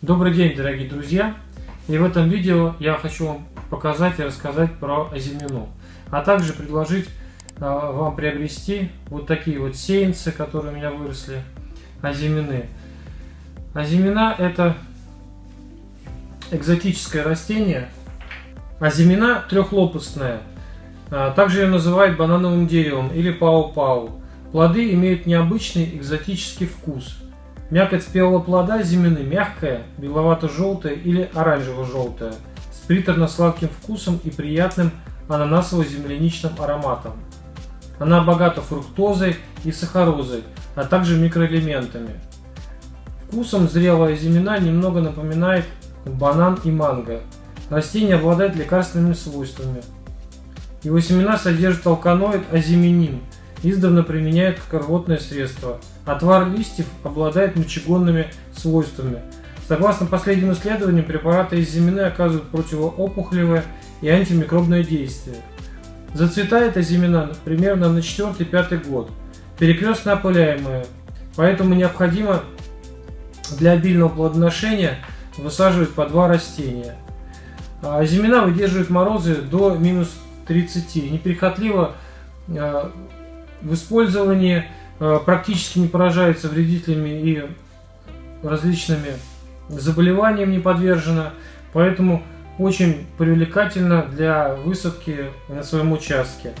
Добрый день, дорогие друзья! И в этом видео я хочу вам показать и рассказать про азимину, а также предложить э, вам приобрести вот такие вот сеянцы, которые у меня выросли, азимины. Азимина это экзотическое растение. Азимина трехлопастная. А, также ее называют банановым деревом или пау-пау. Плоды имеют необычный экзотический вкус. Мякоть спелого плода зимины мягкая, беловато-желтая или оранжево-желтая, с приторно-сладким вкусом и приятным ананасово-земляничным ароматом. Она богата фруктозой и сахарозой, а также микроэлементами. Вкусом зрелая зимина немного напоминает банан и манго. Растение обладает лекарственными свойствами. Его семена содержат алканоид азиминин, издавна применяют как рвотное средство. Отвар листьев обладает мочегонными свойствами. Согласно последним исследованиям, препараты из зимины оказывают противоопухолевое и антимикробное действие. Зацветает азимина примерно на 4-5 год, перекрестно опыляемая, поэтому необходимо для обильного плодоношения высаживать по два растения. А зимина выдерживает морозы до минус 30, неприхотливо а, в использовании а, практически не поражается вредителями и различными заболеваниям не подвержена, поэтому очень привлекательно для высадки на своем участке.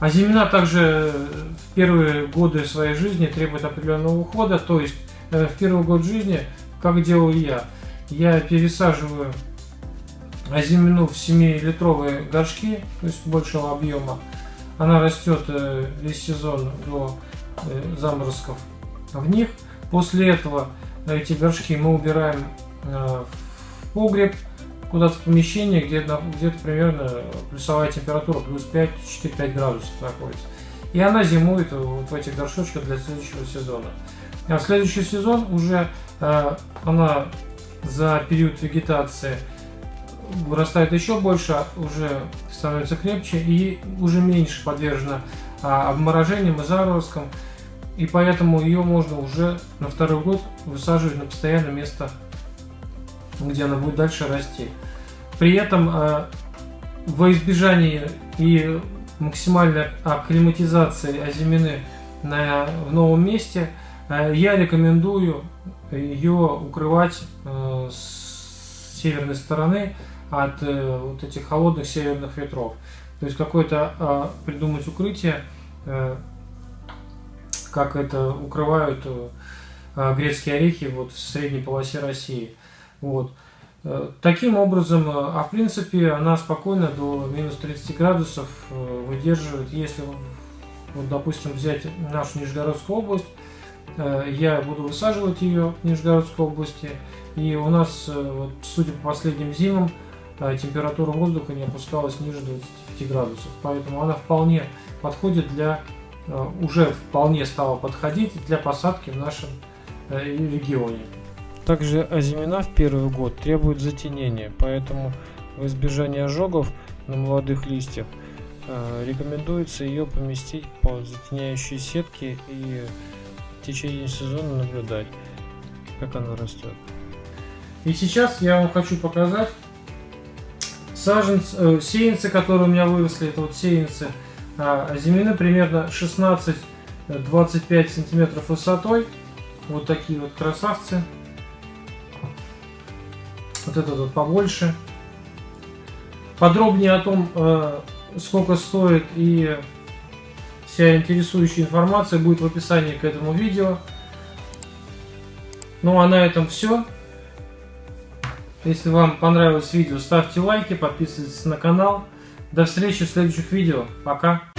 А зимина также в первые годы своей жизни требует определенного ухода, то есть э, в первый год жизни, как делаю я, я пересаживаю азимину в 7-литровые горшки, то есть большего объема. Она растет э, весь сезон до э, заморозков в них. После этого эти горшки мы убираем э, в погреб, куда-то в помещение, где где-то примерно плюсовая температура плюс 5-4-5 градусов находится. И она зимует вот в этих горшочках для следующего сезона. А в следующий сезон уже она за период вегетации вырастает еще больше, уже становится крепче и уже меньше подвержена а, обморожениям и заморозкам. И поэтому ее можно уже на второй год высаживать на постоянное место, где она будет дальше расти. При этом а, во избежание и максимальной акклиматизации азимины на, в новом месте, а, я рекомендую ее укрывать с северной стороны от э, вот этих холодных северных ветров. То есть какое-то э, придумать укрытие, э, как это укрывают э, грецкие орехи вот в средней полосе России. Вот. Таким образом, а в принципе, она спокойно до минус 30 градусов выдерживает. Если, вот, допустим, взять нашу Нижегородскую область, я буду высаживать ее в Нижегородской области, и у нас, вот, судя по последним зимам, а температура воздуха не опускалась ниже 25 градусов. Поэтому она вполне подходит для, э, уже вполне стала подходить для посадки в нашем э, регионе. Также озимина в первый год требует затенения, поэтому в избежание ожогов на молодых листьях э, рекомендуется ее поместить под затеняющие сетки и в течение сезона наблюдать, как она растет. И сейчас я вам хочу показать саженцы, э, сеянцы, которые у меня выросли, это вот сеянцы э, земляны примерно 16-25 сантиметров высотой. Вот такие вот красавцы. Вот этот вот побольше. Подробнее о том, э, сколько стоит и вся интересующая информация будет в описании к этому видео. Ну а на этом все. Если вам понравилось видео, ставьте лайки, подписывайтесь на канал. До встречи в следующих видео. Пока!